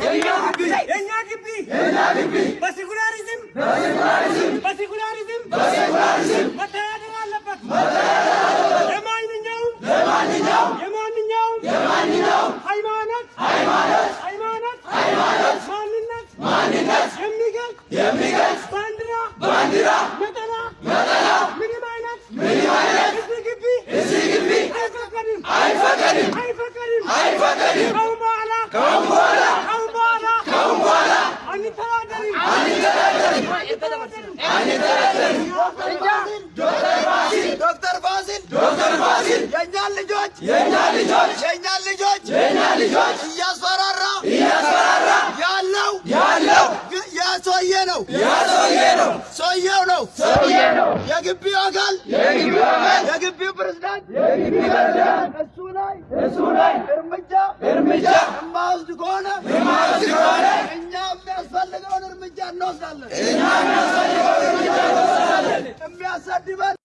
የእኛ ግቢ በሴኩላሪዝም በሴኩላሪዝም መተዳደር አለበት። የማንኛውም የማንኛውም ሃይማኖት ሃይማኖት ማንነት የሚገልጽ ባንዲራ ነጠላ ምንም አይነት እዚህ ግቢ አይፈቀድም አይፈቀድም። ከአሁን በኋላ ከአሁን በኋላ አንተዳደርም ዶክተር ፋሲል ዶክተር ፋሲል የእኛን ልጆች የእኛን ልጆች የእኛን ልጆች የእኛን ልጆች እያስፈራራ እያስፈራራ ያለው ያለው ያ ሰውዬ ነው ያ ሰውዬ ነው ሰውዬው ነው ሰውዬ ነው የግቢው አካል የግቢው አካል የግቢው ፕሬዝዳንት የግቢው ፕሬዝዳንት እሱ ላይ እሱ ላይ እንወስዳለን እኛ የሚያሳድበን